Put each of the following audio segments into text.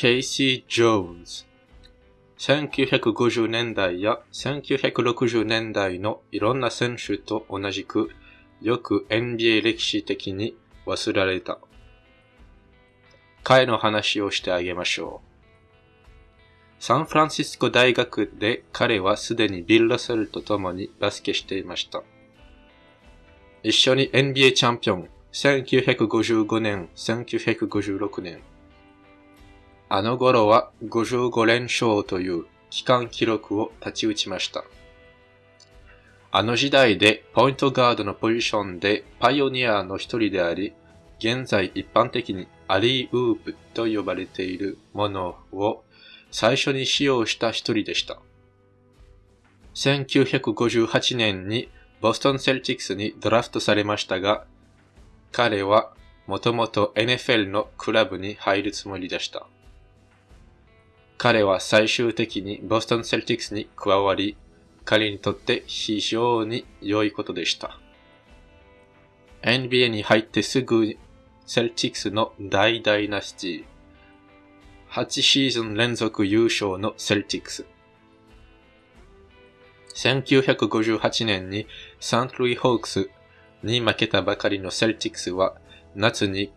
ケイシー・ジョーンズ。1950年代や1960年代のいろんな選手と同じく、よく NBA 歴史的に忘れられた。彼の話をしてあげましょう。サンフランシスコ大学で彼はすでにビル・ラセルと共にバスケしていました。一緒に NBA チャンピオン、1955年、1956年。あの頃は55連勝という期間記録を立ち打ちました。あの時代でポイントガードのポジションでパイオニアの一人であり、現在一般的にアリーウープと呼ばれているものを最初に使用した一人でした。1958年にボストンセルティックスにドラフトされましたが、彼はもともと NFL のクラブに入るつもりでした。彼は最終的にボストンセルティックスに加わり、彼にとって非常に良いことでした。NBA に入ってすぐセルティックスの大ダイナスティ。8シーズン連続優勝のセルティックス。1958年にセントルイスホークスに負けたばかりのセルティックスは夏に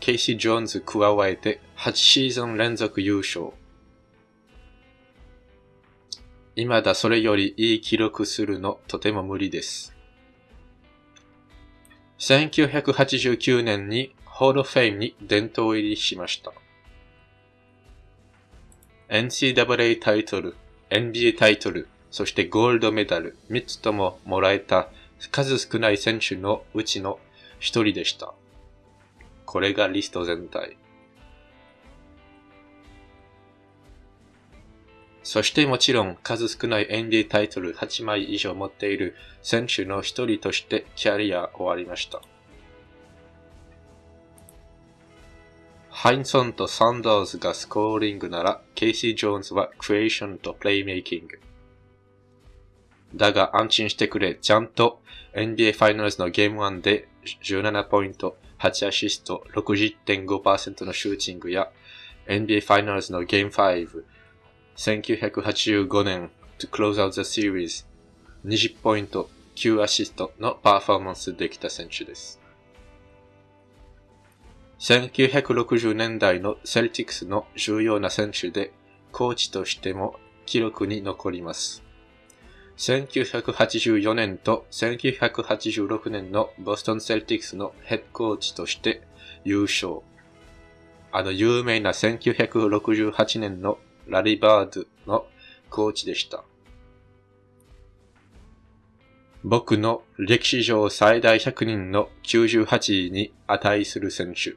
ケイシー・ジョーンズ加えて8シーズン連続優勝。未だそれよりいい記録するのとても無理です。1989年に Hall of Fame に殿堂入りしました。NCAA タイトル、NBA タイトル、そしてゴールドメダル3つとももらえた数少ない選手のうちの一人でした。これがリスト全体。そしてもちろん数少ない NBA タイトル8枚以上持っている選手の一人としてキャリア終わりました。ハインソンとサンダーズが scoring なら、ケイシー・ジョーンズは creation と playmaking。だが安心してくれ、ちゃんと NBA ファイナルズのゲーム1で17ポイント、8アシスト、60.5%のシューティングや NBA Finals のゲーム5、1985年 to close out the series 20ポイント9アシストのパフォーマンスできた選手です。1960年代のセルティックスの重要な選手で、コーチとしても記録に残ります。1984年と1986年のボストンセルティックスのヘッドコーチとして優勝。あの有名な1968年のラリバードのコーチでした。僕の歴史上最大100人の98位に値する選手。